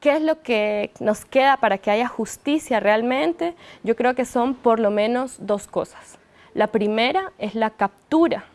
¿Qué es lo que nos queda para que haya justicia realmente? Yo creo que son por lo menos dos cosas. La primera es la captura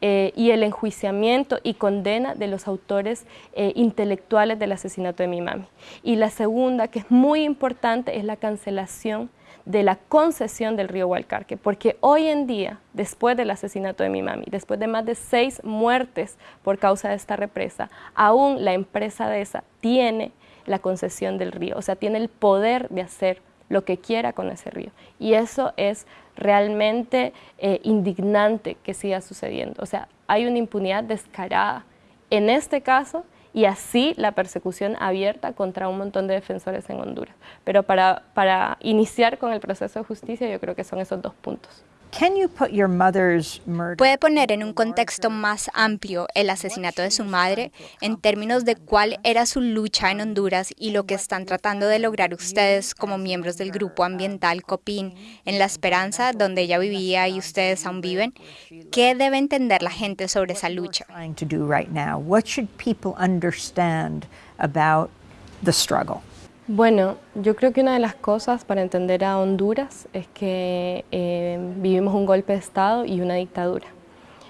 eh, y el enjuiciamiento y condena de los autores eh, intelectuales del asesinato de mi mami. Y la segunda, que es muy importante, es la cancelación de la concesión del río Hualcarque, porque hoy en día, después del asesinato de mi mami, después de más de seis muertes por causa de esta represa, aún la empresa de esa tiene la concesión del río, o sea, tiene el poder de hacer lo que quiera con ese río. Y eso es realmente eh, indignante que siga sucediendo. O sea, hay una impunidad descarada en este caso y así la persecución abierta contra un montón de defensores en Honduras. Pero para, para iniciar con el proceso de justicia yo creo que son esos dos puntos. ¿Puede poner en un contexto más amplio el asesinato de su madre en términos de cuál era su lucha en Honduras y lo que están tratando de lograr ustedes como miembros del grupo ambiental COPIN en La Esperanza, donde ella vivía y ustedes aún viven? ¿Qué debe entender la gente sobre esa lucha? Bueno, yo creo que una de las cosas para entender a Honduras es que eh, vivimos un golpe de Estado y una dictadura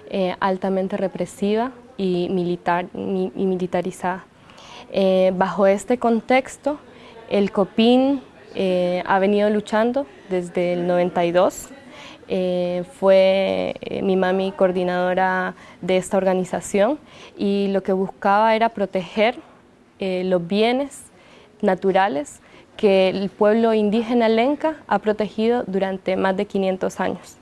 eh, altamente represiva y, militar, y militarizada. Eh, bajo este contexto, el COPIN ha venido luchando desde el 92. fue mi mami coordinadora de esta organización y lo que buscaba era proteger los bienes naturales que el pueblo indígena lenca ha protegido durante más de 500 años.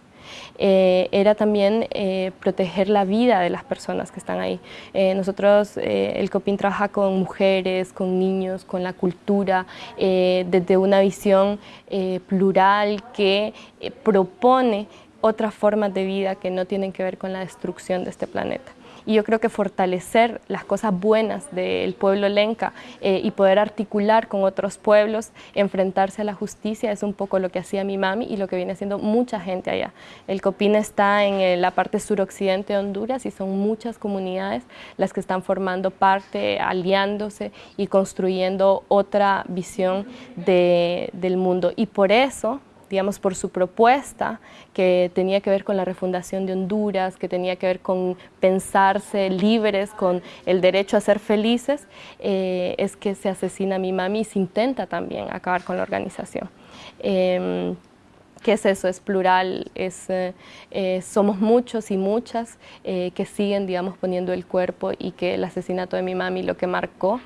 Eh, era también eh, proteger la vida de las personas que están ahí. Eh, nosotros, el COPIN trabaja con mujeres, con niños, con la cultura, desde una visión plural que propone otras formas de vida que no tienen que ver con la destrucción de este planeta y yo creo que fortalecer las cosas buenas del pueblo lenca eh, y poder articular con otros pueblos, enfrentarse a la justicia es un poco lo que hacía mi mami y lo que viene haciendo mucha gente allá. El Copín está en la parte suroccidente de Honduras y son muchas comunidades las que están formando parte, aliándose y construyendo otra visión del mundo y por eso digamos, por su propuesta que tenía que ver con la refundación de Honduras, que tenía que ver con pensarse libres, con el derecho a ser felices, eh, es que se asesina a mi mami y se intenta también acabar con la organización. Em, ¿Qué es eso? Es plural, es, eh, eh, somos muchos y muchas que siguen, digamos, poniendo el cuerpo y que el asesinato de mi mami lo que marcó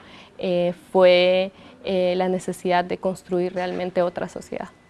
fue la necesidad de construir realmente otra sociedad.